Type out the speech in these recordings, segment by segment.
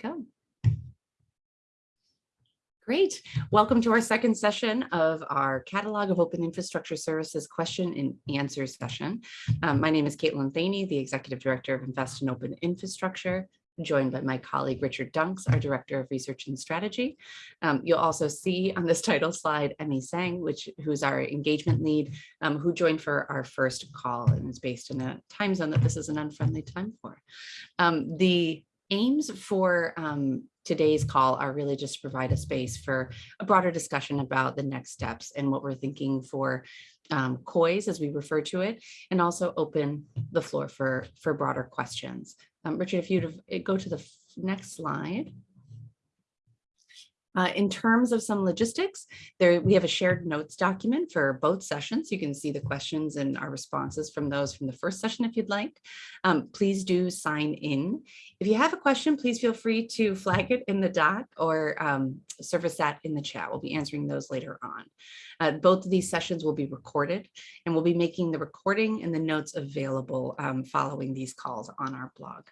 go. Great. Welcome to our second session of our Catalog of Open Infrastructure Services question and answer session. Um, my name is Caitlin Thaney, the Executive Director of Invest in Open Infrastructure, joined by my colleague Richard Dunks, our Director of Research and Strategy. Um, you'll also see on this title slide Emmy Tsang, which who's our engagement lead, um, who joined for our first call and is based in a time zone that this is an unfriendly time for. Um, the aims for um, today's call are really just to provide a space for a broader discussion about the next steps and what we're thinking for um, COIS as we refer to it, and also open the floor for, for broader questions. Um, Richard, if you'd go to the next slide. Uh, in terms of some logistics, there we have a shared notes document for both sessions. You can see the questions and our responses from those from the first session if you'd like. Um, please do sign in. If you have a question, please feel free to flag it in the doc or um, surface that in the chat. We'll be answering those later on. Uh, both of these sessions will be recorded and we'll be making the recording and the notes available um, following these calls on our blog.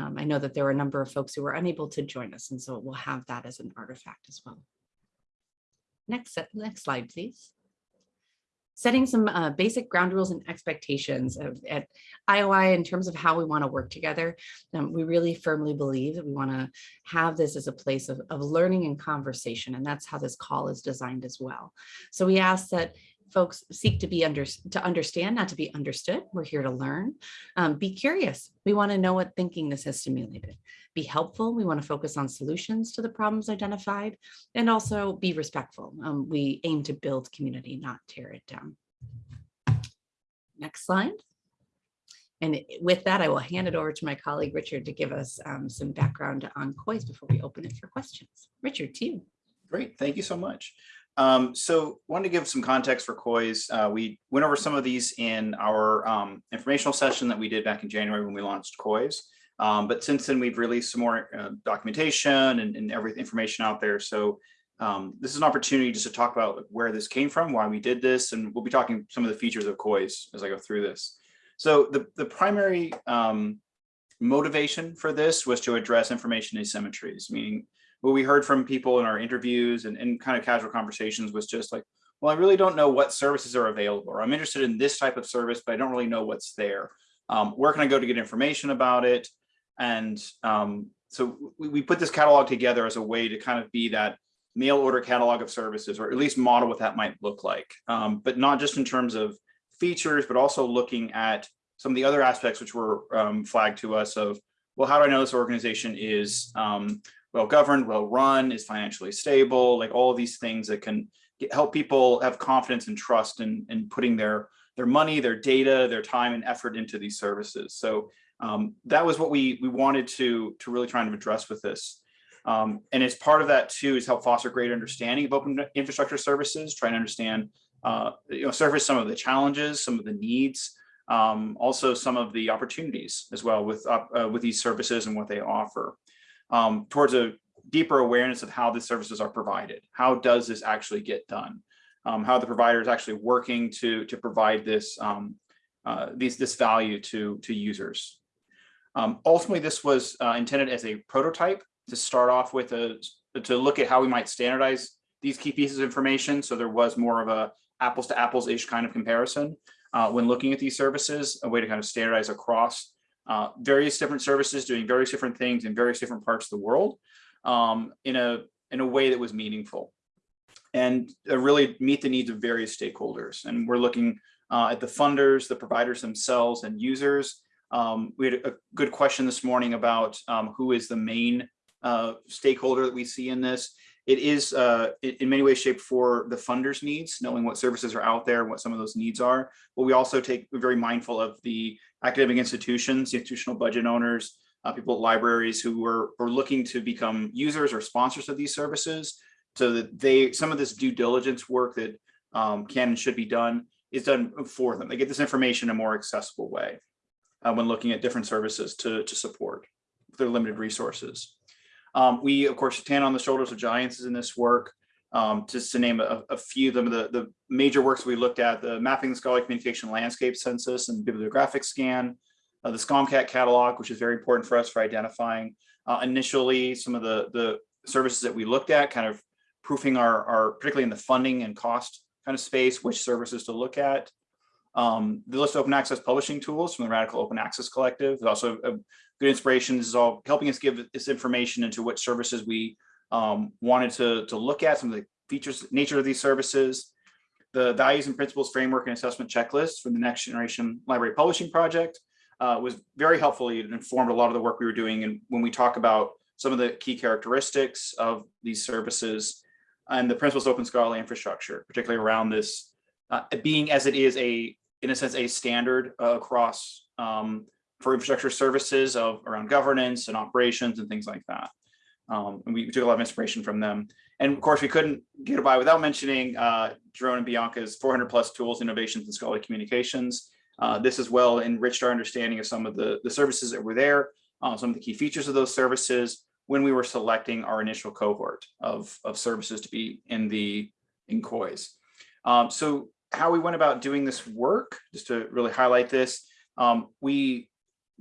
Um, I know that there were a number of folks who were unable to join us, and so we'll have that as an artifact as well. Next, next slide, please. Setting some uh, basic ground rules and expectations of, at IOI in terms of how we want to work together. Um, we really firmly believe that we want to have this as a place of, of learning and conversation, and that's how this call is designed as well. So we ask that folks seek to be under to understand, not to be understood. We're here to learn. Um, be curious. We want to know what thinking this has stimulated. Be helpful. We want to focus on solutions to the problems identified and also be respectful. Um, we aim to build community, not tear it down. Next slide. And with that, I will hand it over to my colleague, Richard, to give us um, some background on COIS before we open it for questions. Richard, to you. Great, thank you so much. Um, so wanted to give some context for COIS. Uh, we went over some of these in our um, informational session that we did back in January when we launched COIS. Um, but since then, we've released some more uh, documentation and, and every information out there. So um, this is an opportunity just to talk about where this came from, why we did this, and we'll be talking some of the features of COIS as I go through this. So the, the primary um, motivation for this was to address information asymmetries, meaning what we heard from people in our interviews and, and kind of casual conversations was just like, well, I really don't know what services are available, I'm interested in this type of service, but I don't really know what's there. Um, where can I go to get information about it? And um, so we, we, put this catalog together as a way to kind of be that mail order catalog of services, or at least model what that might look like. Um, but not just in terms of features, but also looking at some of the other aspects which were um, flagged to us of, well, how do I know this organization is um, well governed, well run, is financially stable, like all these things that can get, help people have confidence and trust in, in putting their, their money, their data, their time and effort into these services. So um, that was what we, we wanted to, to really try and address with this. Um, and as part of that too is help foster greater understanding of open infrastructure services, trying to understand, uh, you know, surface some of the challenges, some of the needs, um, also some of the opportunities as well with, uh, with these services and what they offer um, towards a deeper awareness of how the services are provided. How does this actually get done? Um, how the provider is actually working to, to provide this, um, uh, these, this value to, to users. Um, ultimately, this was uh, intended as a prototype to start off with a, to look at how we might standardize these key pieces of information. So there was more of a apples to apples ish kind of comparison uh, when looking at these services, a way to kind of standardize across uh, various different services doing various different things in various different parts of the world um, in a in a way that was meaningful and uh, really meet the needs of various stakeholders. And we're looking uh, at the funders, the providers themselves and users. Um, we had a good question this morning about um, who is the main uh, stakeholder that we see in this. It is uh, in many ways shaped for the funders needs, knowing what services are out there, and what some of those needs are. But we also take very mindful of the academic institutions, institutional budget owners, uh, people at libraries who are, are looking to become users or sponsors of these services so that they some of this due diligence work that um, can and should be done is done for them. They get this information in a more accessible way uh, when looking at different services to, to support their limited resources. Um, we, of course, stand on the shoulders of giants in this work. Um, just to name a, a few of them, the, the major works we looked at, the Mapping the Scholarly Communication Landscape Census and Bibliographic Scan, uh, the SCOMCAT catalog, which is very important for us for identifying uh, initially some of the, the services that we looked at, kind of proofing our, our, particularly in the funding and cost kind of space, which services to look at. Um, the list of open access publishing tools from the Radical Open Access Collective is also a good inspiration. This is all helping us give this information into what services we um, wanted to, to look at, some of the features, nature of these services, the values and principles framework and assessment checklist from the next generation library publishing project uh, was very helpful. It informed a lot of the work we were doing. And when we talk about some of the key characteristics of these services and the principles of open scholarly infrastructure, particularly around this uh, being as it is a, in a sense, a standard uh, across um, for infrastructure services of around governance and operations and things like that. Um, and we took a lot of inspiration from them. And of course, we couldn't get by without mentioning uh, Jeroen and Bianca's 400 plus tools, innovations, and scholarly communications. Uh, this as well enriched our understanding of some of the, the services that were there, uh, some of the key features of those services when we were selecting our initial cohort of, of services to be in the in COIS. Um, so how we went about doing this work, just to really highlight this, um, we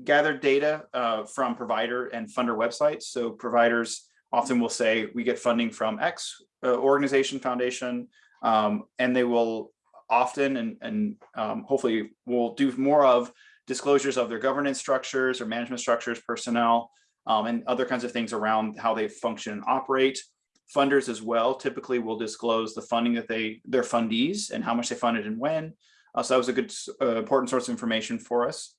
gathered data uh, from provider and funder websites. So providers often will say we get funding from X uh, organization foundation, um, and they will often and, and um, hopefully will do more of disclosures of their governance structures or management structures, personnel, um, and other kinds of things around how they function and operate. Funders as well typically will disclose the funding that they, their fundees and how much they funded and when. Uh, so that was a good, uh, important source of information for us.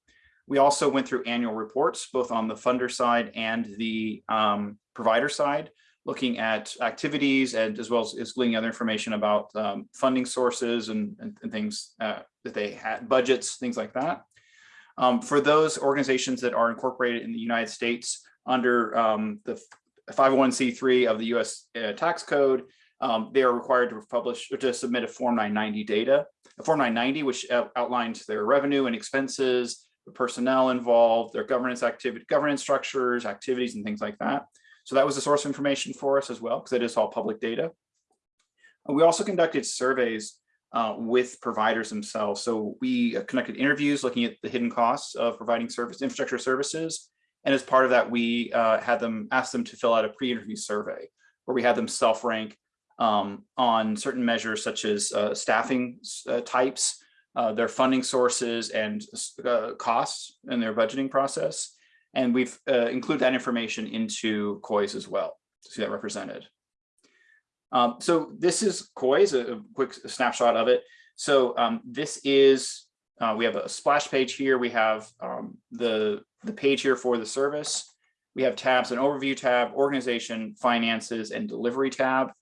We also went through annual reports, both on the funder side and the um, provider side, looking at activities and as well as, as gleaning other information about um, funding sources and, and, and things uh, that they had, budgets, things like that. Um, for those organizations that are incorporated in the United States under um, the 501c3 of the US uh, tax code, um, they are required to publish or to submit a Form 990 data. A Form 990, which outlines their revenue and expenses, the personnel involved, their governance activity, governance structures, activities, and things like that. So that was a source of information for us as well, because it is all public data. And we also conducted surveys uh, with providers themselves. So we conducted interviews looking at the hidden costs of providing service infrastructure services. And as part of that, we uh, had them ask them to fill out a pre-interview survey where we had them self-rank um, on certain measures such as uh, staffing uh, types, uh, their funding sources and uh, costs in their budgeting process. And we've uh, included that information into COIS as well to see that represented. Um, so this is COIS, a, a quick snapshot of it. So um, this is, uh, we have a splash page here. We have um, the, the page here for the service. We have tabs, an overview tab, organization, finances, and delivery tab.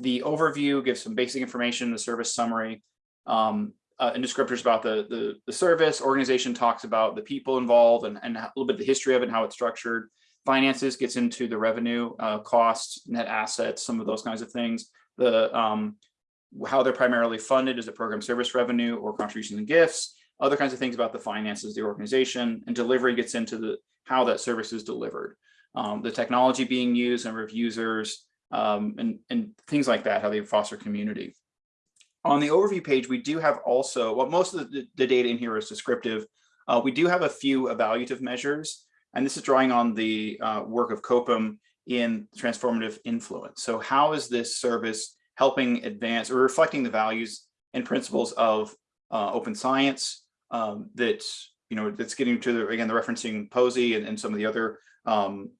The overview gives some basic information, the service summary. Um, uh, and descriptors about the, the, the service. Organization talks about the people involved and, and a little bit of the history of it and how it's structured. Finances gets into the revenue, uh, costs, net assets, some of those kinds of things. The um, how they're primarily funded is it program service revenue or contributions and gifts. Other kinds of things about the finances, the organization, and delivery gets into the how that service is delivered. Um, the technology being used, number of users, um, and, and things like that, how they foster community. On the overview page, we do have also, well, most of the, the data in here is descriptive. Uh, we do have a few evaluative measures, and this is drawing on the uh, work of COPIM in transformative influence. So how is this service helping advance or reflecting the values and principles of uh, open science um, that, you know, that's getting to the, again, the referencing POSI and, and some of the other um,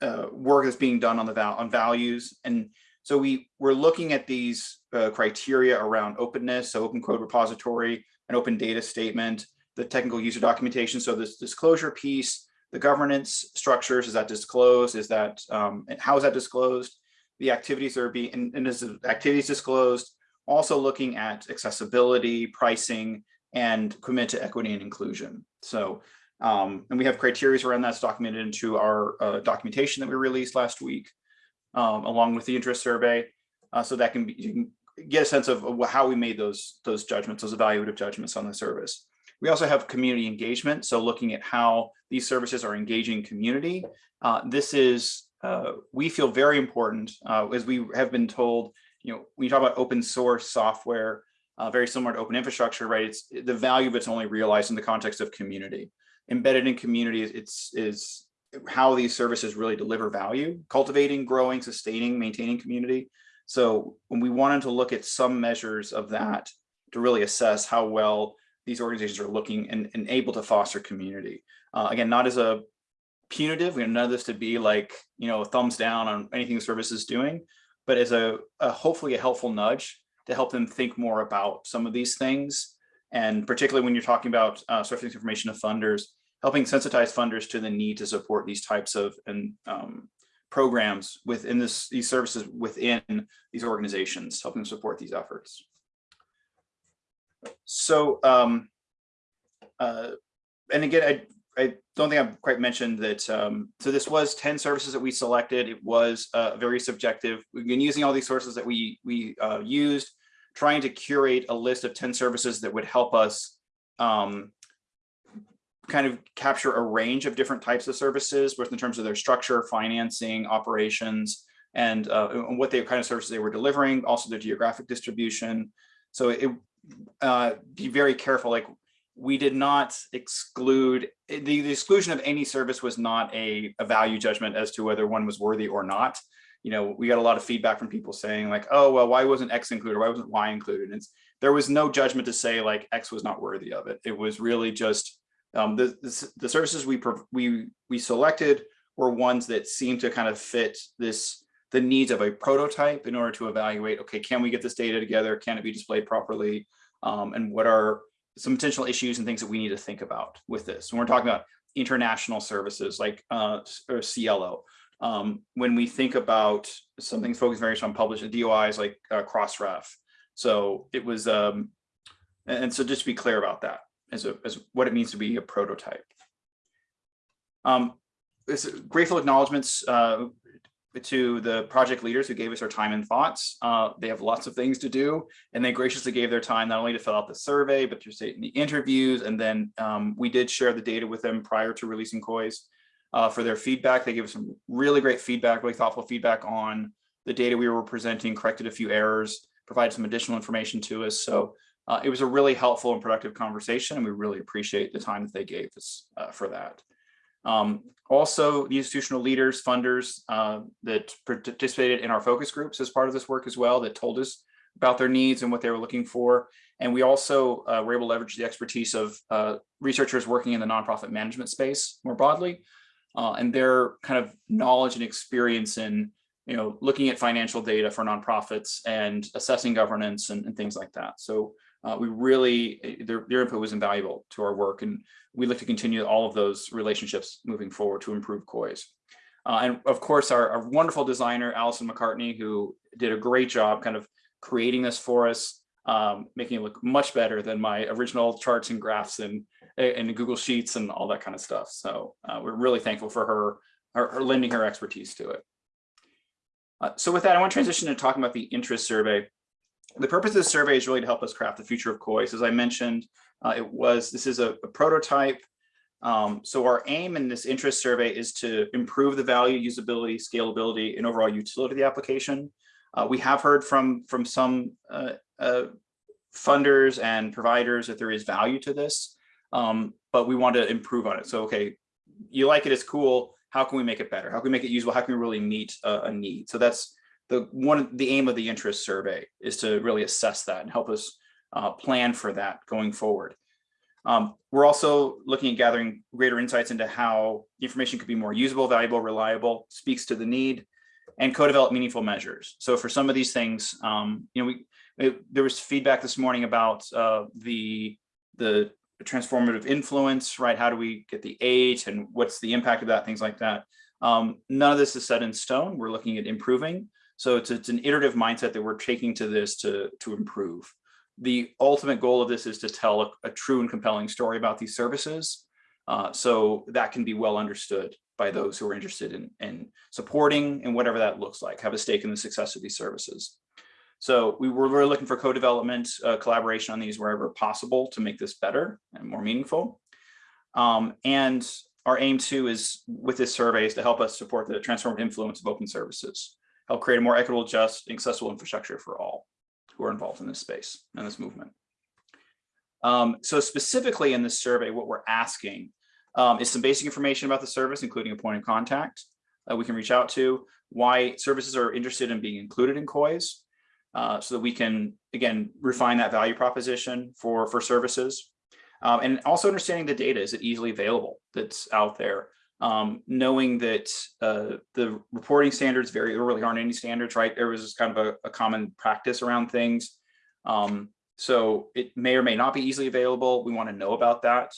uh, work that's being done on the val on values and so we we're looking at these uh, criteria around openness, so open code repository, an open data statement, the technical user documentation. So this disclosure piece, the governance structures, is that disclosed? Is that, um, how is that disclosed? The activities are being, and, and is the activities disclosed? Also looking at accessibility, pricing, and commitment to equity and inclusion. So, um, and we have criteria around that's documented into our uh, documentation that we released last week um, along with the interest survey. Uh, so that can be, you can get a sense of how we made those, those judgments, those evaluative judgments on the service. We also have community engagement. So looking at how these services are engaging community. Uh, this is, uh, we feel very important uh, as we have been told, you know, when you talk about open source software, uh, very similar to open infrastructure, right? It's the value of it's only realized in the context of community. embedded in communities, it's is how these services really deliver value, cultivating, growing, sustaining, maintaining community. So when we wanted to look at some measures of that to really assess how well these organizations are looking and, and able to foster community. Uh, again, not as a punitive, we of this to be like, you know, thumbs down on anything the service is doing, but as a, a hopefully a helpful nudge to help them think more about some of these things. And particularly when you're talking about uh, surfacing information of funders, helping sensitize funders to the need to support these types of and um, programs within this these services within these organizations, helping support these efforts. So, um, uh, and again, I, I don't think I've quite mentioned that. Um, so this was 10 services that we selected. It was uh, very subjective. We've been using all these sources that we, we uh, used, trying to curate a list of 10 services that would help us um, kind of capture a range of different types of services, both in terms of their structure, financing, operations, and, uh, and what they kind of services they were delivering, also their geographic distribution. So it uh, be very careful. Like we did not exclude the, the exclusion of any service was not a, a value judgment as to whether one was worthy or not. You know, we got a lot of feedback from people saying like, oh, well, why wasn't X included? Why wasn't Y included? And there was no judgment to say like X was not worthy of it. It was really just um, the, the, the services we, we, we selected were ones that seemed to kind of fit this the needs of a prototype in order to evaluate, okay, can we get this data together? Can it be displayed properly? Um, and what are some potential issues and things that we need to think about with this? When we're talking about international services like uh, or um, when we think about something focused very much on published DOIs like uh, Crossref. So it was, um, and so just to be clear about that as, a, as what it means to be a prototype. Um, this grateful acknowledgements uh, to the project leaders who gave us their time and thoughts. Uh, they have lots of things to do, and they graciously gave their time not only to fill out the survey, but to state in the interviews. And then um, we did share the data with them prior to releasing COIS uh, for their feedback. They gave us some really great feedback, really thoughtful feedback on the data we were presenting, corrected a few errors, provided some additional information to us. So uh, it was a really helpful and productive conversation, and we really appreciate the time that they gave us uh, for that. Um, also, the institutional leaders, funders uh, that participated in our focus groups as part of this work as well, that told us about their needs and what they were looking for. And we also uh, were able to leverage the expertise of uh, researchers working in the nonprofit management space more broadly, uh, and their kind of knowledge and experience in you know, looking at financial data for nonprofits and assessing governance and, and things like that. So uh, we really, eh, their, their input was invaluable to our work and we look to continue all of those relationships moving forward to improve COIS. Uh, and of course, our, our, wonderful designer, Allison McCartney, who did a great job kind of creating this for us, um, making it look much better than my original charts and graphs and, and Google Sheets and all that kind of stuff. So uh, we're really thankful for her, her, her lending her expertise to it. Uh, so with that, I want to transition to talking about the interest survey the purpose of this survey is really to help us craft the future of COIS. As I mentioned, uh, it was this is a, a prototype. Um, so our aim in this interest survey is to improve the value, usability, scalability, and overall utility of the application. Uh, we have heard from from some uh, uh funders and providers that there is value to this, um, but we want to improve on it. So, okay, you like it, it's cool. How can we make it better? How can we make it usable? How can we really meet a, a need? So that's the one the aim of the interest survey is to really assess that and help us uh, plan for that going forward. Um, we're also looking at gathering greater insights into how information could be more usable, valuable, reliable, speaks to the need, and co-develop meaningful measures. So for some of these things, um, you know, we it, there was feedback this morning about uh, the the transformative influence, right? How do we get the eight and what's the impact of that, things like that. Um, none of this is set in stone. We're looking at improving, so it's, it's an iterative mindset that we're taking to this to, to improve. The ultimate goal of this is to tell a, a true and compelling story about these services. Uh, so that can be well understood by those who are interested in, in supporting and whatever that looks like, have a stake in the success of these services. So we were, we're looking for co-development, uh, collaboration on these wherever possible to make this better and more meaningful. Um, and our aim too is with this survey is to help us support the transformative influence of open services help create a more equitable, just, accessible infrastructure for all who are involved in this space and this movement. Um, so specifically in this survey, what we're asking um, is some basic information about the service, including a point of contact that we can reach out to, why services are interested in being included in COIS, uh, so that we can, again, refine that value proposition for, for services. Um, and also understanding the data, is it easily available that's out there? Um, knowing that uh, the reporting standards vary, there really aren't any standards, right? There was kind of a, a common practice around things. Um, so it may or may not be easily available. We want to know about that.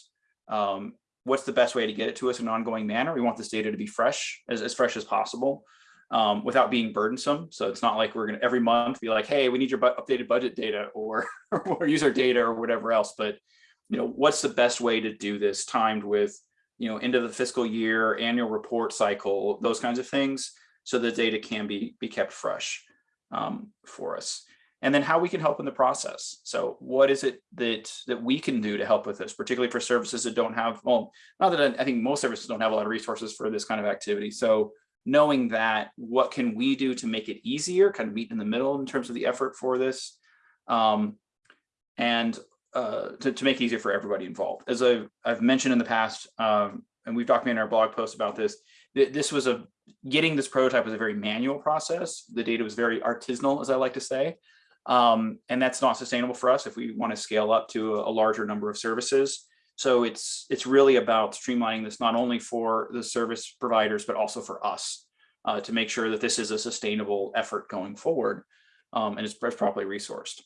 Um, what's the best way to get it to us in an ongoing manner? We want this data to be fresh, as, as fresh as possible, um, without being burdensome. So it's not like we're going to every month be like, hey, we need your bu updated budget data or, or user data or whatever else. But you know, what's the best way to do this timed with, you know, end of the fiscal year, annual report cycle, those kinds of things, so the data can be, be kept fresh um, for us. And then how we can help in the process. So what is it that that we can do to help with this, particularly for services that don't have, well, not that I, think most services don't have a lot of resources for this kind of activity. So knowing that, what can we do to make it easier, kind of meet in the middle in terms of the effort for this, um, and uh, to, to make it easier for everybody involved. As I've, I've mentioned in the past, um, and we've documented our blog post about this, th this was a, getting this prototype was a very manual process. The data was very artisanal, as I like to say. Um, and that's not sustainable for us if we want to scale up to a, a larger number of services. So it's it's really about streamlining this not only for the service providers, but also for us uh, to make sure that this is a sustainable effort going forward um, and it's properly resourced.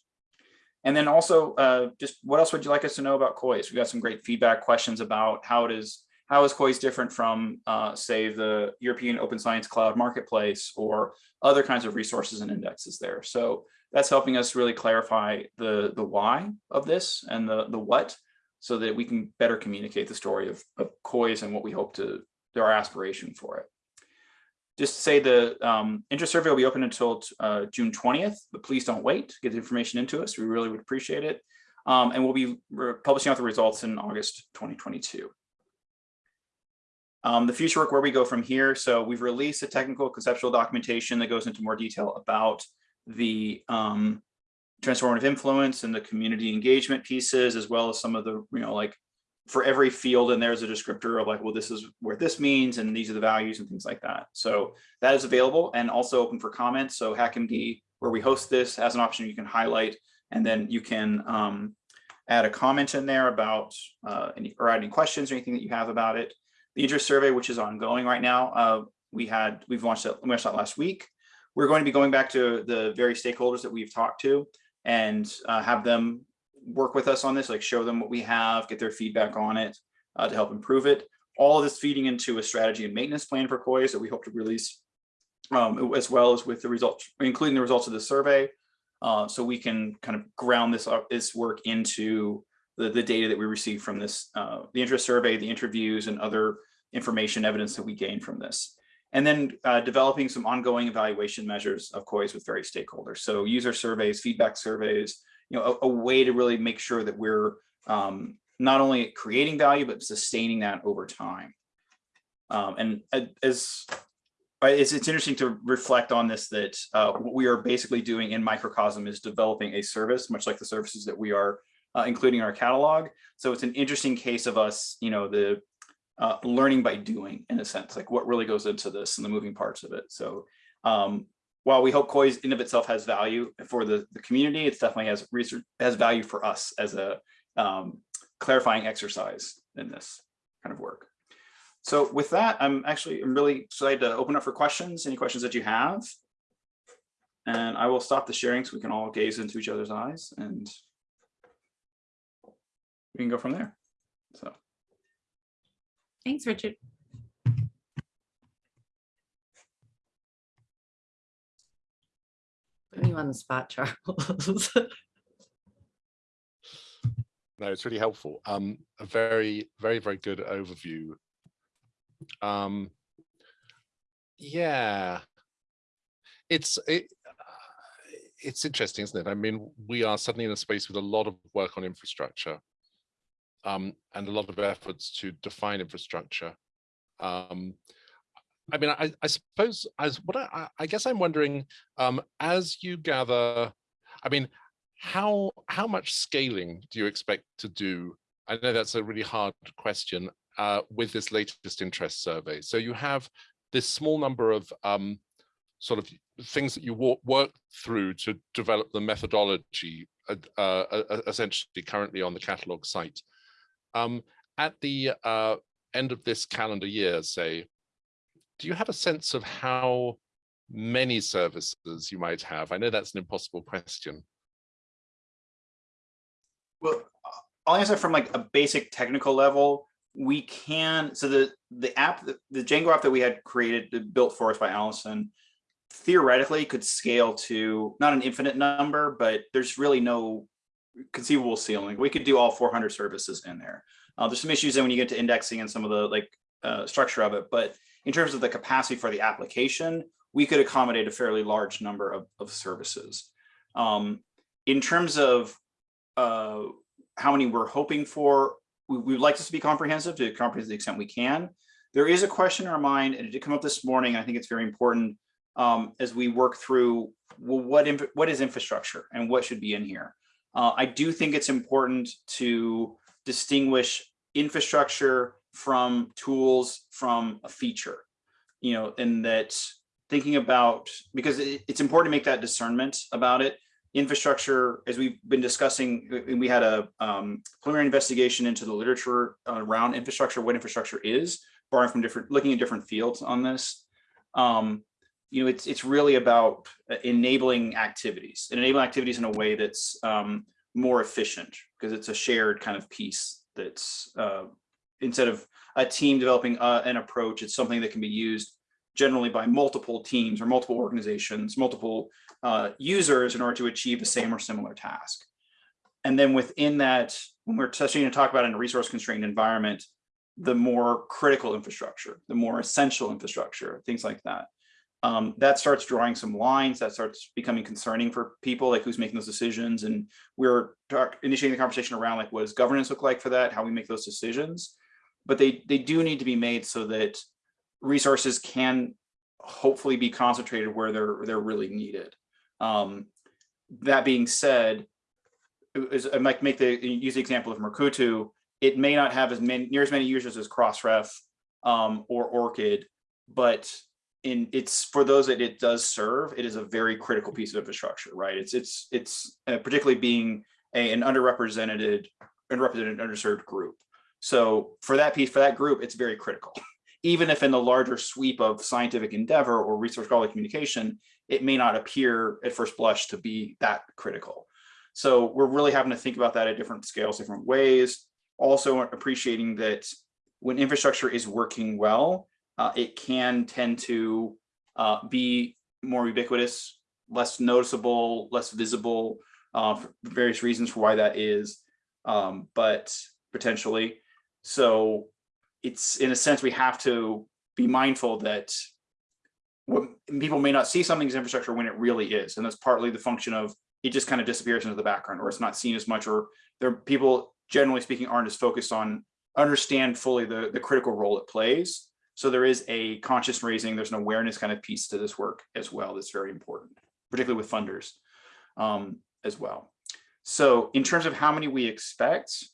And then also, uh, just what else would you like us to know about COIS? We got some great feedback questions about how it is, how is COIS different from, uh, say, the European Open Science Cloud Marketplace or other kinds of resources and indexes there. So that's helping us really clarify the, the why of this and the, the what, so that we can better communicate the story of, of COIS and what we hope to, our aspiration for it just say the um, interest survey will be open until uh, June 20th, but please don't wait get the information into us. We really would appreciate it. Um, and we'll be publishing out the results in August 2022. Um, the future work where we go from here. So we've released a technical conceptual documentation that goes into more detail about the um, transformative influence and the community engagement pieces, as well as some of the, you know, like for every field and there's a descriptor of like, well, this is where this means and these are the values and things like that. So that is available and also open for comments. So HackMD, where we host this, has an option you can highlight and then you can um, add a comment in there about uh, any or add any questions or anything that you have about it. The interest survey, which is ongoing right now, uh, we had we've launched that, launched that last week. We're going to be going back to the very stakeholders that we've talked to and uh, have them work with us on this, like show them what we have, get their feedback on it uh, to help improve it. All of this feeding into a strategy and maintenance plan for COIS that we hope to release, um, as well as with the results, including the results of the survey. Uh, so we can kind of ground this, uh, this work into the, the data that we receive from this, uh, the interest survey, the interviews and other information evidence that we gain from this. And then uh, developing some ongoing evaluation measures of COIS with various stakeholders. So user surveys, feedback surveys, you know, a, a way to really make sure that we're um, not only creating value, but sustaining that over time. Um, and as it's, it's interesting to reflect on this, that uh, what we are basically doing in microcosm is developing a service, much like the services that we are uh, including our catalog. So it's an interesting case of us, you know, the uh, learning by doing in a sense, like what really goes into this and the moving parts of it. So um, while we hope COIS in of itself has value for the, the community, it definitely has research has value for us as a um, clarifying exercise in this kind of work. So with that, I'm actually I'm really excited to open up for questions, any questions that you have. And I will stop the sharing so we can all gaze into each other's eyes and we can go from there. So Thanks, Richard. Putting you on the spot, Charles. No, it's really helpful. Um, a very, very, very good overview. Um, yeah, it's it, it's interesting, isn't it? I mean, we are suddenly in a space with a lot of work on infrastructure, um, and a lot of efforts to define infrastructure. Um, I mean, I, I suppose as what I, I guess I'm wondering, um, as you gather, I mean, how how much scaling do you expect to do? I know that's a really hard question. uh, with this latest interest survey. So you have this small number of um, sort of things that you walk, work through to develop the methodology uh, uh, essentially currently on the catalog site. Um, at the uh, end of this calendar year, say, do you have a sense of how many services you might have? I know that's an impossible question. Well, I'll answer from like a basic technical level. We can, so the, the app, the, Django app that we had created, built for us by Allison, theoretically could scale to not an infinite number, but there's really no conceivable ceiling. We could do all 400 services in there. Uh, there's some issues then when you get to indexing and some of the like uh, structure of it, but in terms of the capacity for the application, we could accommodate a fairly large number of, of services. Um, in terms of uh, how many we're hoping for, we, would like this to be comprehensive to the extent we can. There is a question in our mind, and it did come up this morning. I think it's very important um, as we work through well, what what is infrastructure and what should be in here. Uh, I do think it's important to distinguish infrastructure from tools from a feature, you know, and that thinking about because it, it's important to make that discernment about it. Infrastructure, as we've been discussing, we had a um, preliminary investigation into the literature around infrastructure, what infrastructure is, borrowing from different, looking at different fields on this. Um, you know, it's it's really about enabling activities and enabling activities in a way that's um, more efficient because it's a shared kind of piece that's uh, instead of a team developing uh, an approach, it's something that can be used generally by multiple teams or multiple organizations, multiple uh, users in order to achieve the same or similar task. And then within that, when we're starting to talk about in a resource constrained environment, the more critical infrastructure, the more essential infrastructure, things like that. Um, that starts drawing some lines that starts becoming concerning for people like who's making those decisions and we're initiating the conversation around like what does governance look like for that how we make those decisions but they they do need to be made so that resources can hopefully be concentrated where they're they're really needed. Um, that being said, as I might make the use the example of Mukurtu, it may not have as many near as many users as Crossref um, or ORCID, but in it's for those that it does serve, it is a very critical piece of infrastructure, right? It's it's it's uh, particularly being a, an underrepresented, underrepresented, underserved group. So for that piece, for that group, it's very critical even if in the larger sweep of scientific endeavor or research scholarly communication, it may not appear at first blush to be that critical. So we're really having to think about that at different scales, different ways. Also appreciating that when infrastructure is working well, uh, it can tend to uh, be more ubiquitous, less noticeable, less visible uh, for various reasons for why that is, um, but potentially. So it's in a sense we have to be mindful that what people may not see something as infrastructure when it really is and that's partly the function of it just kind of disappears into the background or it's not seen as much or there people generally speaking aren't as focused on understand fully the the critical role it plays. So there is a conscious raising there's an awareness kind of piece to this work as well that's very important particularly with funders um, as well. So in terms of how many we expect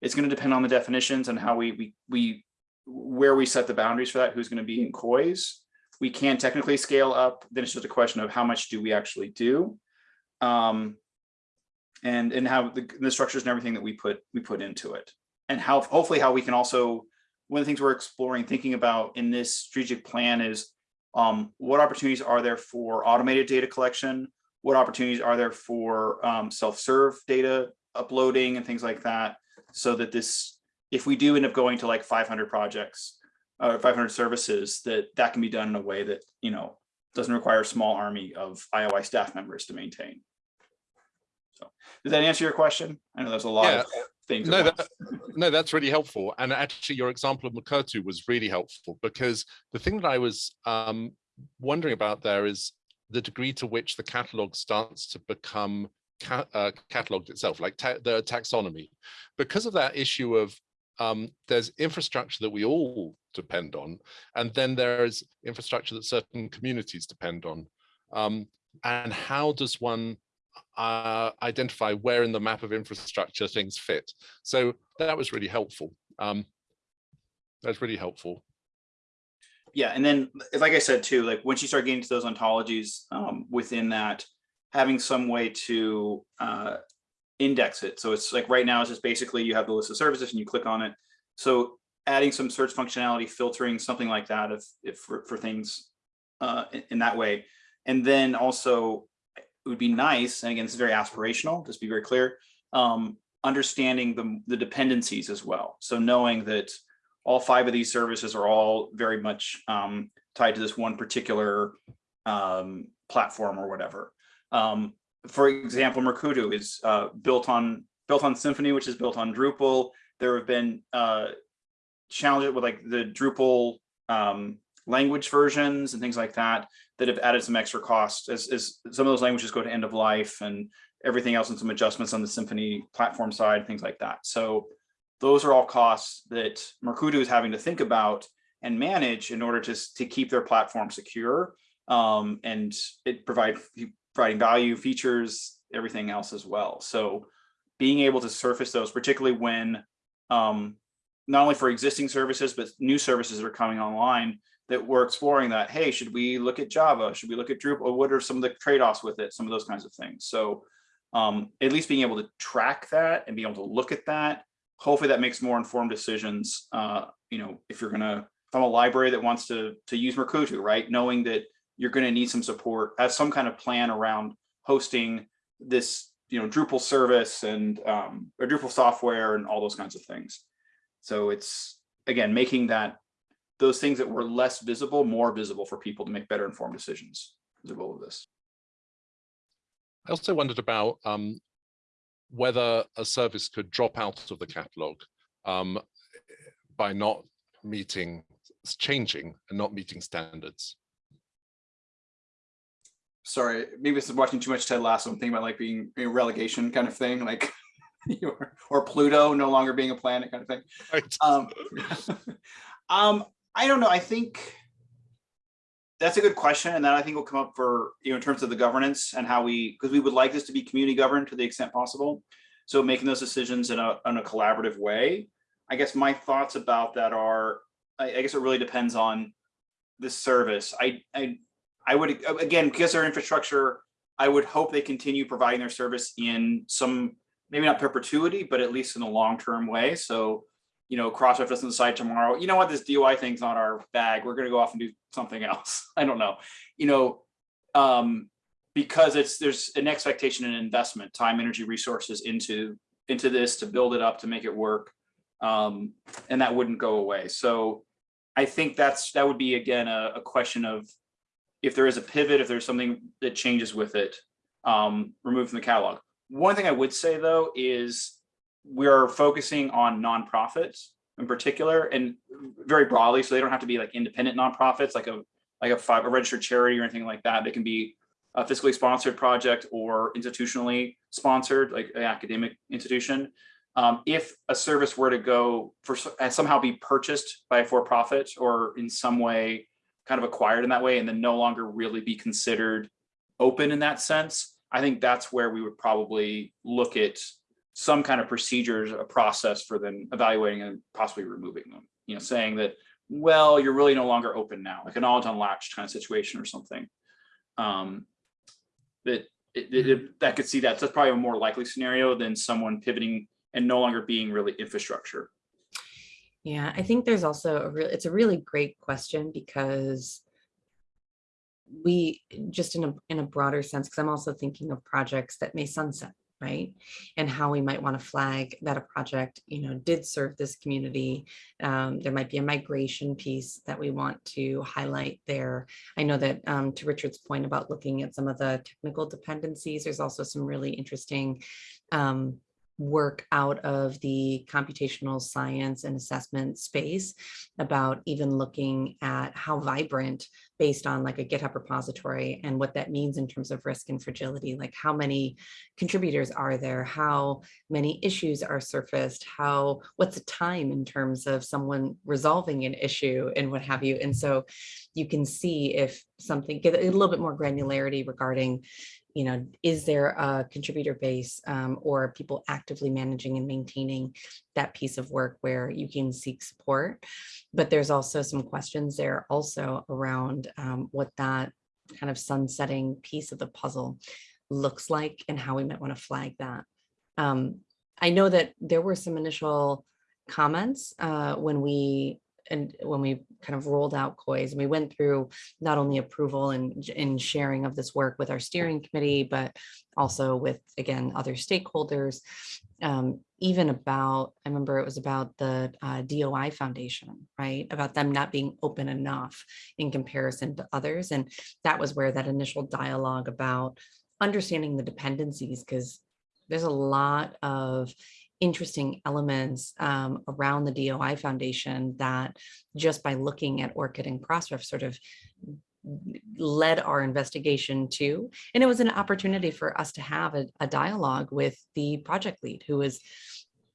it's going to depend on the definitions and how we, we, we, where we set the boundaries for that, who's going to be in COIS. We can technically scale up. Then it's just a question of how much do we actually do, um, and and how the, the structures and everything that we put we put into it, and how hopefully how we can also one of the things we're exploring, thinking about in this strategic plan is um, what opportunities are there for automated data collection? What opportunities are there for um, self-serve data uploading and things like that? So that this, if we do end up going to like 500 projects or uh, 500 services, that that can be done in a way that, you know, doesn't require a small army of IOI staff members to maintain. So does that answer your question? I know there's a lot yeah. of things. No, that, no, that's really helpful. And actually your example of Mukurtu was really helpful because the thing that I was um, wondering about there is the degree to which the catalog starts to become ca uh, cataloged itself, like ta the taxonomy. Because of that issue of um, there's infrastructure that we all depend on, and then there's infrastructure that certain communities depend on. Um, and how does one uh, identify where in the map of infrastructure things fit? So that was really helpful. Um, That's really helpful. Yeah, and then, like I said too, like once you start getting to those ontologies um, within that, having some way to uh, index it. So it's like right now, it's just basically you have the list of services and you click on it. So adding some search functionality, filtering, something like that, if if for, for things uh, in, that way. And then also, it would be nice, and again, this is very aspirational, just be very clear, um, understanding the, the dependencies as well. So knowing that all five of these services are all very much um, tied to this one particular um, platform or whatever. Um, for example, Mukurtu is uh, built on built on Symfony, which is built on Drupal. There have been uh, challenges with like the Drupal um, language versions and things like that that have added some extra cost as, as some of those languages go to end of life and everything else and some adjustments on the Symfony platform side, things like that. So those are all costs that Mukurtu is having to think about and manage in order to, to keep their platform secure um, and it provide providing value, features, everything else as well. So being able to surface those, particularly when um, not only for existing services, but new services that are coming online that we're exploring that, hey, should we look at Java? Should we look at Drupal? What are some of the trade-offs with it? Some of those kinds of things. So um, at least being able to track that and be able to look at that, hopefully that makes more informed decisions. Uh, you know, if you're gonna, I'm a library that wants to, to use Mukurtu, right? Knowing that you're gonna need some support, as some kind of plan around hosting this, you know, Drupal service and um, or Drupal software and all those kinds of things. So it's, again, making that those things that were less visible, more visible for people to make better informed decisions is the goal of this. I also wondered about um, whether a service could drop out of the catalog um, by not meeting, changing and not meeting standards. Sorry, maybe this is watching too much Ted Lasso. I'm thinking about like being a relegation kind of thing, like or, or Pluto no longer being a planet kind of thing. Right. Um, um, I don't know. I think that's a good question. And that I think will come up for, you know, in terms of the governance and how we, because we would like this to be community governed to the extent possible. So making those decisions in a, in a collaborative way. I guess my thoughts about that are, I, I guess it really depends on the service. I, I, I would, again, because their infrastructure, I would hope they continue providing their service in some, maybe not perpetuity, but at least in a long-term way. So you know, Crossref doesn't decide tomorrow, you know what, this DOI thing's not our bag. We're gonna go off and do something else. I don't know, you know, um, because it's there's an expectation and investment, time, energy, resources into into this to build it up to make it work, um, and that wouldn't go away. So I think that's that would be again a, a question of if there is a pivot, if there's something that changes with it, um, removed from the catalog. One thing I would say though is we're focusing on nonprofits in particular and very broadly. So they don't have to be like independent nonprofits, like a like a, five, a registered charity or anything like that. They can be a fiscally sponsored project or institutionally sponsored, like an academic institution. Um, if a service were to go for and somehow be purchased by a for-profit or in some way kind of acquired in that way and then no longer really be considered open in that sense, I think that's where we would probably look at some kind of procedures, a process for them evaluating and possibly removing them, you know, saying that, well, you're really no longer open now, like an all knowledge unlatched kind of situation or something. Um, that it, it, it, that could see that. So that's probably a more likely scenario than someone pivoting and no longer being really infrastructure. Yeah, I think there's also a real, it's a really great question because we just in a in a broader sense, because I'm also thinking of projects that may sunset right? And how we might want to flag that a project, you know, did serve this community. Um, there might be a migration piece that we want to highlight there. I know that um, to Richard's point about looking at some of the technical dependencies, there's also some really interesting um, work out of the computational science and assessment space about even looking at how vibrant based on like a GitHub repository and what that means in terms of risk and fragility, like how many contributors are there, how many issues are surfaced, how, what's the time in terms of someone resolving an issue and what have you. And so you can see if something, get a little bit more granularity regarding, you know, is there a contributor base um, or people actively managing and maintaining that piece of work where you can seek support. But there's also some questions there also around um, what that kind of sunsetting piece of the puzzle looks like and how we might want to flag that. Um, I know that there were some initial comments uh, when we and when we kind of rolled out COIS, and we went through not only approval and, and sharing of this work with our steering committee, but also with, again, other stakeholders, um, even about, I remember it was about the uh, DOI Foundation, right? About them not being open enough in comparison to others. And that was where that initial dialogue about understanding the dependencies, because there's a lot of interesting elements um, around the DOI Foundation that just by looking at ORCID and Crossref sort of led our investigation to. And it was an opportunity for us to have a, a dialogue with the project lead who was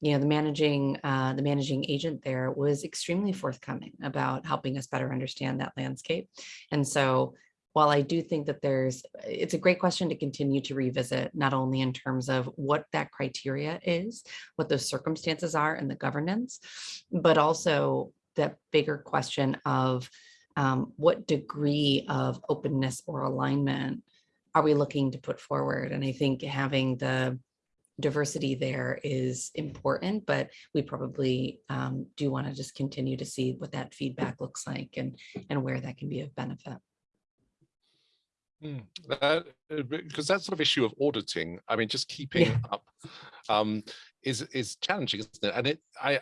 you know, the managing uh, the managing agent there was extremely forthcoming about helping us better understand that landscape. And so while I do think that there's, it's a great question to continue to revisit, not only in terms of what that criteria is, what those circumstances are and the governance, but also that bigger question of um, what degree of openness or alignment are we looking to put forward? And I think having the diversity there is important, but we probably um, do want to just continue to see what that feedback looks like and, and where that can be of benefit. Mm, that, uh, because that sort of issue of auditing, I mean, just keeping Yeah. up um, is is challenging, isn't it? And it, I,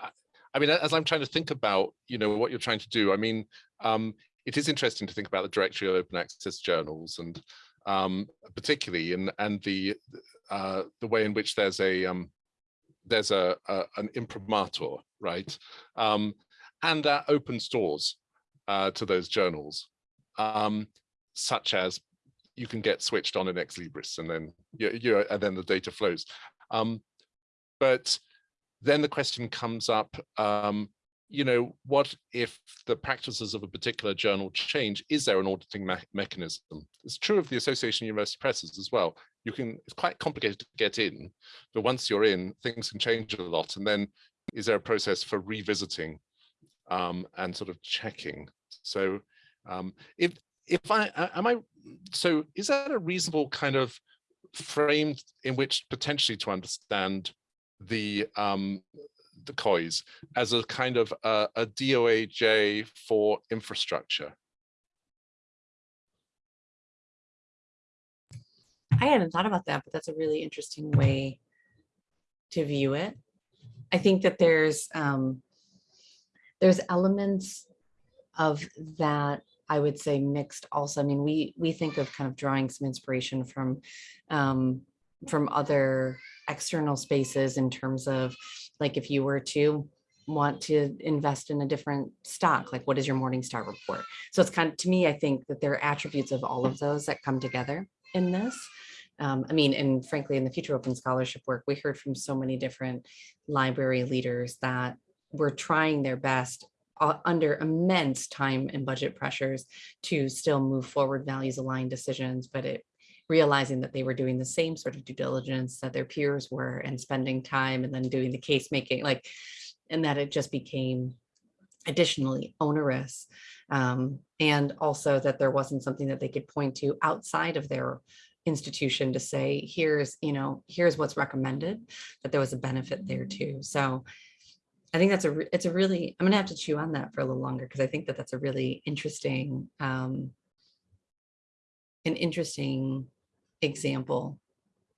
I, I mean, as I'm trying to think about, you know, what you're trying to do, I mean, um, it is interesting to think about the directory of open access journals and um, particularly in and the uh, the way in which there's a um, there's a, a an imprimatur, right? Um, and uh, open stores uh, to those journals. Um, such as you can get switched on in Ex Libris and then you, you and then the data flows. Um, but then the question comes up, um, you know, what if the practices of a particular journal change? Is there an auditing me mechanism? It's true of the Association of University Presses as well. You can, it's quite complicated to get in, but once you're in, things can change a lot. And then is there a process for revisiting um, and sort of checking? So um, if if I am I so is that a reasonable kind of frame in which potentially to understand the um the COIS as a kind of a, a DOAJ for infrastructure? I hadn't thought about that, but that's a really interesting way to view it. I think that there's um, there's elements of that I would say mixed also. I mean, we we think of kind of drawing some inspiration from um, from other external spaces in terms of like if you were to want to invest in a different stock, like what is your Morningstar report? So it's kind of to me, I think that there are attributes of all of those that come together in this. Um, I mean, and frankly, in the future open scholarship work, we heard from so many different library leaders that were trying their best under immense time and budget pressures to still move forward values aligned decisions, but it realizing that they were doing the same sort of due diligence that their peers were and spending time and then doing the case making like, and that it just became additionally onerous. Um, and also that there wasn't something that they could point to outside of their institution to say, here's, you know, here's what's recommended, that there was a benefit there too. So I think that's a, it's a really, I'm gonna have to chew on that for a little longer because I think that that's a really interesting, um, an interesting example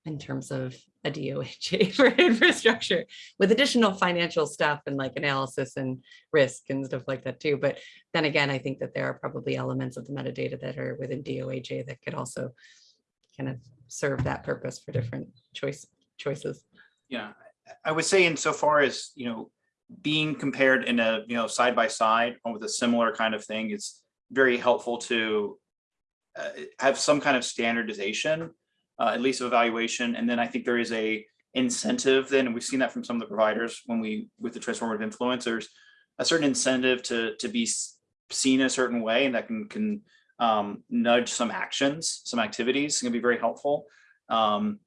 in terms of a DOAJ for infrastructure with additional financial stuff and like analysis and risk and stuff like that too. But then again, I think that there are probably elements of the metadata that are within DOAJ that could also kind of serve that purpose for different choice choices. Yeah, I- I would say insofar as, you know, being compared in a, you know, side by side with a similar kind of thing, it's very helpful to uh, have some kind of standardization, uh, at least of evaluation. And then I think there is a incentive then, and we've seen that from some of the providers when we, with the transformative influencers, a certain incentive to, to be seen a certain way and that can can um, nudge some actions, some activities, can be very helpful. Um,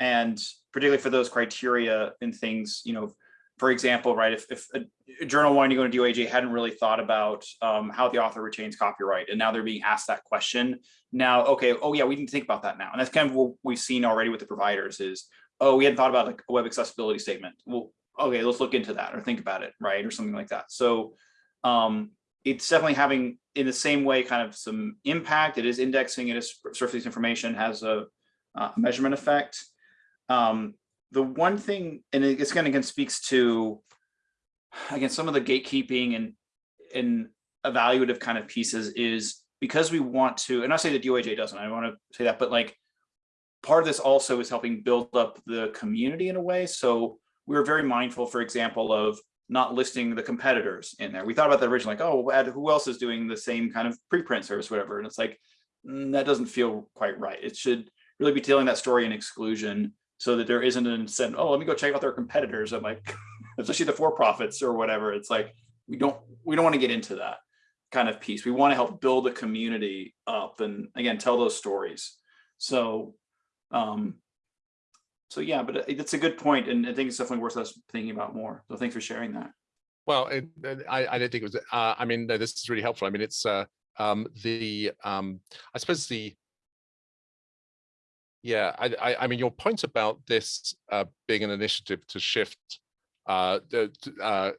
and particularly for those criteria and things, you know, for example, right, if, if a, journal wanting to go into DOAJ hadn't really thought about um, how the author retains copyright, and now they're being asked that question. Now, okay, oh yeah, we didn't think about that now. And that's kind of what we've seen already with the providers is, oh, we hadn't thought about like a web accessibility statement. Well, okay, let's look into that or think about it, right? Or something like that. So um, it's definitely having in the same way kind of some impact. It is indexing, it is surface information, has a, a measurement effect. Um, the one thing, and it's kind of again speaks to, again, some of the gatekeeping and, and evaluative kind of pieces is because we want to, and I say that DOAJ doesn't, I want to say that, but like part of this also is helping build up the community in a way. So we were very mindful, for example, of not listing the competitors in there. We thought about that originally, like, oh, who else is doing the same kind of preprint service, whatever. And it's like, mm, that doesn't feel quite right. It should really be telling that story in exclusion so that there isn't an incentive, oh, let me go check out their competitors. I'm like, especially the for-profits or whatever. It's like, we don't, we don't want to get into that kind of piece. We want to help build a community up and again, tell those stories. So, um, so yeah, but it's a good point, and I think it's definitely worth us thinking about more. So thanks for sharing that. Well, it, I, I don't think it was. Uh, I mean, no, this is really helpful. I mean, it's uh, um, the um, I suppose the yeah. I, I, I mean, your point about this uh, being an initiative to shift uh, uh,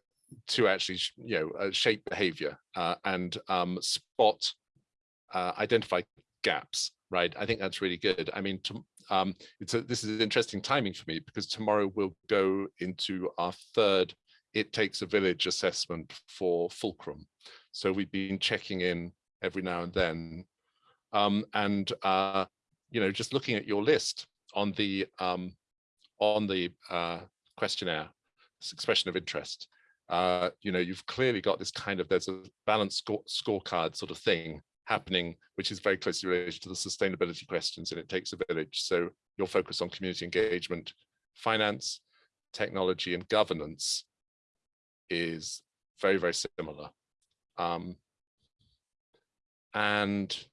to actually you know uh, shape behavior uh, and um, spot uh, identify gaps. Right. I think that's really good. I mean, to, um, it's a, this is interesting timing for me because tomorrow we'll go into our third It Takes a Village assessment for Fulcrum. So we've been checking in every now and then. Um, and, uh, you know, just looking at your list on the, um, on the uh, questionnaire, expression of interest, uh, you know, you've clearly got this kind of, there's a balanced score, scorecard sort of thing happening, which is very closely related to the sustainability questions and it takes a village. So your focus on community engagement, finance, technology and governance is very, very similar. Um, and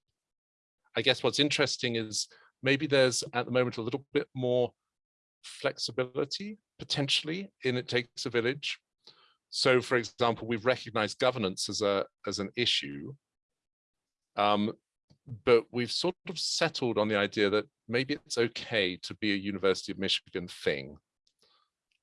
I guess what's interesting is maybe there's at the moment a little bit more flexibility potentially in it takes a village. So for example, we've recognized governance as a as an issue um, but we've sort of settled on the idea that maybe it's okay to be a University of Michigan thing.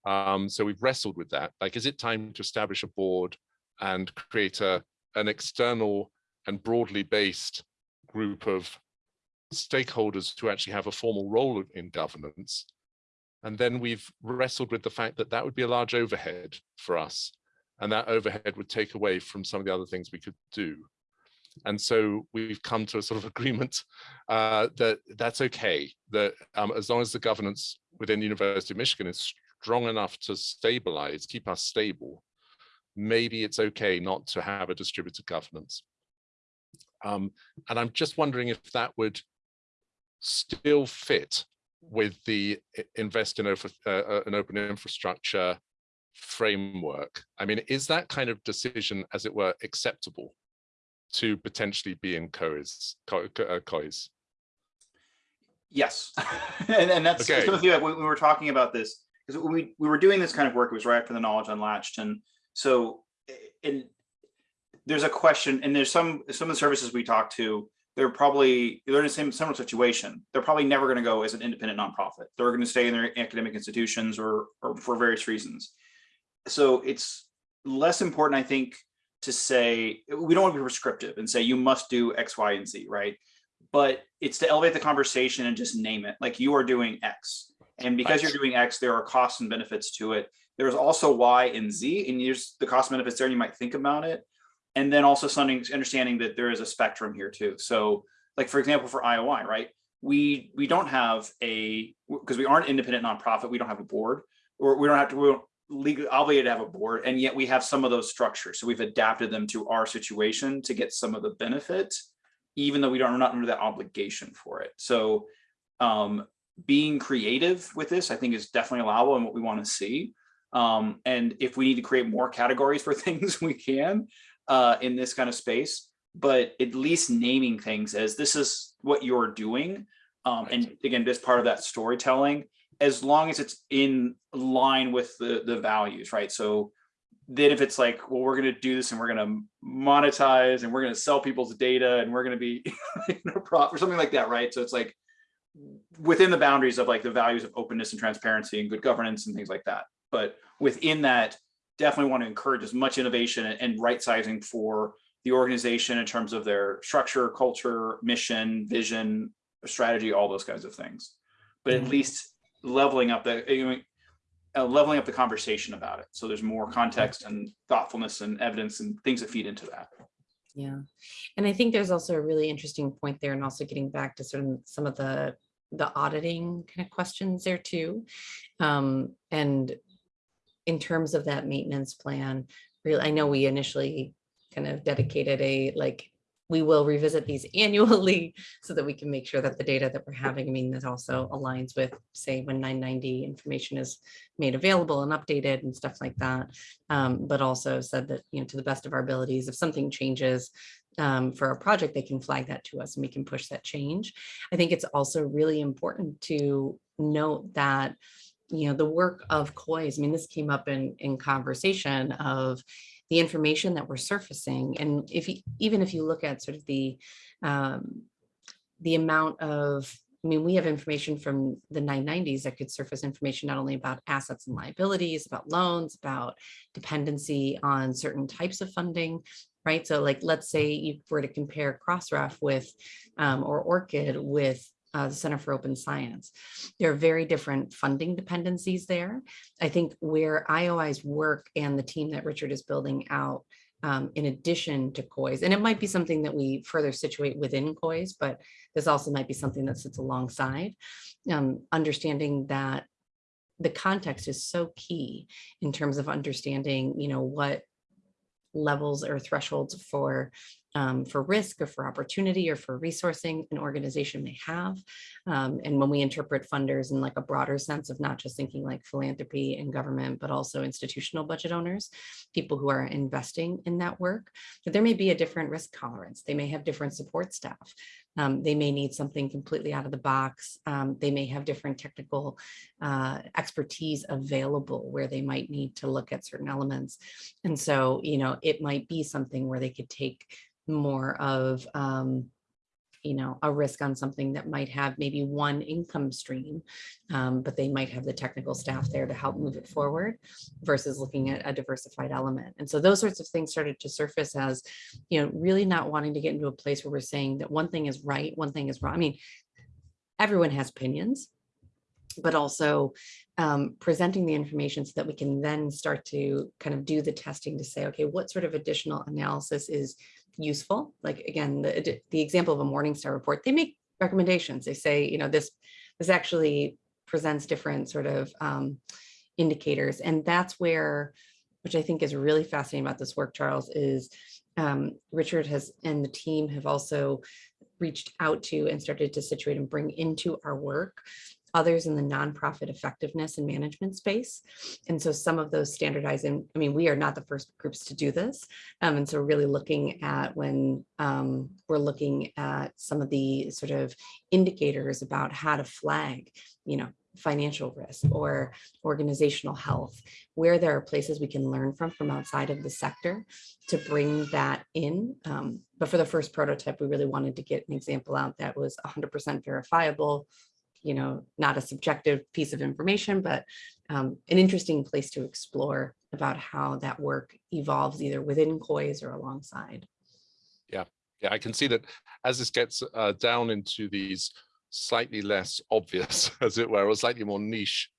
Um, so we've wrestled with that. Like, is it time to establish a board and create a an external and broadly based group of stakeholders who actually have a formal role in governance? And then we've wrestled with the fact that that would be a large overhead for us. And that overhead would take away from some of the other things we could do. And so we've come to a sort of agreement uh, that that's okay, that um, as long as the governance within the University of Michigan is strong enough to stabilize, keep us stable, maybe it's okay not to have a distributed governance. Um, and I'm just wondering if that would still fit with the invest in uh, uh, an open infrastructure framework. I mean, is that kind of decision, as it were, acceptable to potentially be in COIS? COIS? Yes, and, and that's okay. some when we were talking about this, because we, we were doing this kind of work, it was right after the Knowledge Unlatched. And so and there's a question, and there's some some of the services we talk to, they're probably they're in the same similar situation. They're probably never going to go as an independent nonprofit. They're going to stay in their academic institutions or, or for various reasons. So it's less important, I think, to say, we don't want to be prescriptive and say you must do X, Y, and Z, right? But it's to elevate the conversation and just name it like you are doing X. And because you're doing X, there are costs and benefits to it. There's also Y and Z, and there's the cost benefits there, and you might think about it. And then also something understanding that there is a spectrum here too. So, like for example, for IOI, right? We we don't have a because we aren't independent nonprofit, we don't have a board, or we don't have to we legally obligated to have a board and yet we have some of those structures. So we've adapted them to our situation to get some of the benefit even though we don't we're not under that obligation for it. So um, being creative with this i think is definitely allowable and what we want to see. Um, and if we need to create more categories for things we can uh, in this kind of space, but at least naming things as this is what you're doing. Um, and again, this part of that storytelling, as long as it's in line with the, the values, right? So then if it's like, well, we're going to do this and we're going to monetize and we're going to sell people's data and we're going to be you know, prop or something like that, right? So it's like within the boundaries of like the values of openness and transparency and good governance and things like that. But within that, definitely want to encourage as much innovation and, right sizing for the organization in terms of their structure, culture, mission, vision, strategy, all those kinds of things. But at Yeah. least leveling up the you know, uh, leveling up the conversation about it. So there's more context and thoughtfulness and evidence and things that feed into that. Yeah, and I think there's also a really interesting point there and also getting back to sort of some of the, the auditing kind of questions there too. Um, and in terms of that maintenance plan, really, I know we initially kind of dedicated a, like, we will revisit these annually so that we can make sure that the data that we're having, I mean, that also aligns with, say, when 990 information is made available and updated and stuff like that. Um, but also said that, you know, to the best of our abilities, if something changes um, for a project, they can flag that to us and we can push that change. I think it's also really important to note that, you know, the work of COIS, I mean, this came up in, in conversation of the information that we're surfacing. And if you, even if you look at sort of the, um, the amount of, I mean, we have information from the 990s that could surface information not only about assets and liabilities, about loans, about dependency on certain types of funding, right? So like, let's say you were to compare Crossref with, um, or ORCID with uh, the Center for Open Science. There are very different funding dependencies there. I think where IOI's work and the team that Richard is building out um, in addition to COIS, and it might be something that we further situate within COIS, but this also might be something that sits alongside, um, understanding that the context is so key in terms of understanding, you know, what levels or thresholds for um, for risk or for opportunity or for resourcing an organization may have. Um, and when we interpret funders in like a broader sense of not just thinking like philanthropy and government, but also institutional budget owners, people who are investing in that work, that there may be a different risk tolerance. They may have different support staff. Um, they may need something completely out of the box. Um, they may have different technical uh, expertise available where they might need to look at certain elements. And so, you know, it might be something where they could take more of, um, you know, a risk on something that might have maybe one income stream, um, but they might have the technical staff there to help move it forward versus looking at a diversified element. And so those sorts of things started to surface as, you know, really not wanting to get into a place where we're saying that one thing is right, one thing is wrong. I mean, everyone has opinions, but also um, presenting the information so that we can then start to kind of do the testing to say, okay, what sort of additional analysis is useful? Like again, the, the example of a Morningstar report, they make recommendations. They say, you know, this, this actually presents different sort of um, indicators. And that's where, which I think is really fascinating about this work, Charles, is um, Richard has and the team have also reached out to and started to situate and bring into our work others in the nonprofit effectiveness and management space. And so some of those standardizing, I mean, we are not the first groups to do this. Um, and so really looking at when um, we're looking at some of the sort of indicators about how to flag, you know, financial risk or organizational health, where there are places we can learn from from outside of the sector to bring that in. Um, but for the first prototype, we really wanted to get an example out that was 100% verifiable, you know, not a subjective piece of information, but um, an interesting place to explore about how that work evolves either within COIS or alongside. Yeah, yeah, I can see that as this gets uh, down into these slightly less obvious, as it were, or slightly more niche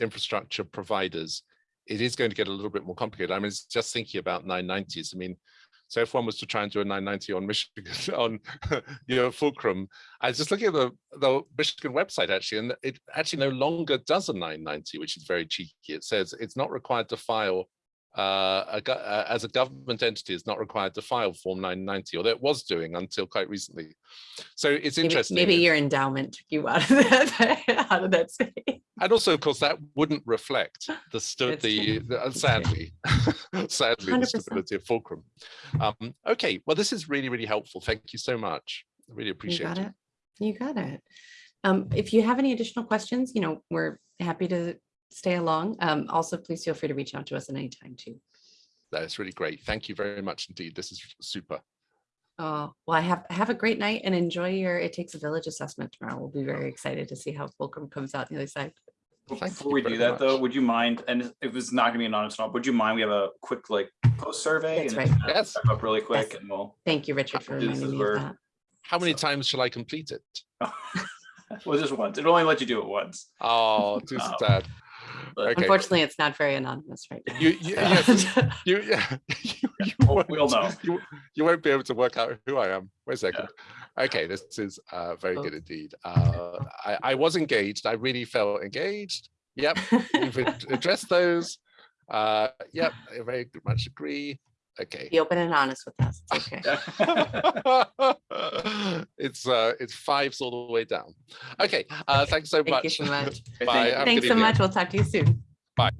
infrastructure providers, it is going to get a little bit more complicated. I mean, it's just thinking about 990s. I mean, so if one was to try and do a 990 on Michigan, on you know, Fulcrum, I was just looking at the, the Michigan website actually, and it actually no longer does a 990, which is very cheeky. It says it's not required to file uh, a, uh, as a government entity is not required to file Form 990, although it was doing until quite recently. So it's Maybe- interesting. Maybe your endowment took you out of that, out of that space. And also, of course, that wouldn't reflect the, stu- the, the- uh, sadly, sadly, the 100%. stability of Fulcrum. Um, okay, well, this is really, really helpful. Thank you so much. I really You appreciate got it. it. You got it. Um, if you have any additional questions, you know, we're happy to stay along. Um, also, please feel free to reach out to us at any time too. That's really great. Thank you very much indeed. This is super. Uh, well, I have, have a great night and enjoy your It Takes a Village assessment tomorrow. We'll be very excited to see how Fulcrum comes out the other side. Thank Before we do that though, would you mind, and if it's not gonna be anonymous, at all, would you mind, we have a quick like post survey? That's and right. it's Yes. wrap Up really quick Yes. and we'll, Thank you, Richard, for This reminding me where- of that. How many So- times shall I complete it? well, just once. It'll only let you do it once. Oh, too Oh. sad. But- Okay. Unfortunately, it's not very anonymous right now. You, you, yes, you, yeah, you, you We'll- we'll won't- know. You, you won't be able to work out who I am. Wait a second. Okay, this is uh, very Oh. good indeed. Uh, I, I was engaged. I really felt engaged. Yep, we've addressed those. Uh, yep, I very much agree. Okay. Be open and honest with us. It's okay. it's uh, it's fives all the way down. Okay, uh, thanks so Thank much. you so much. Bye. thank you. Have a Thanks so much. We'll talk to you soon. Bye.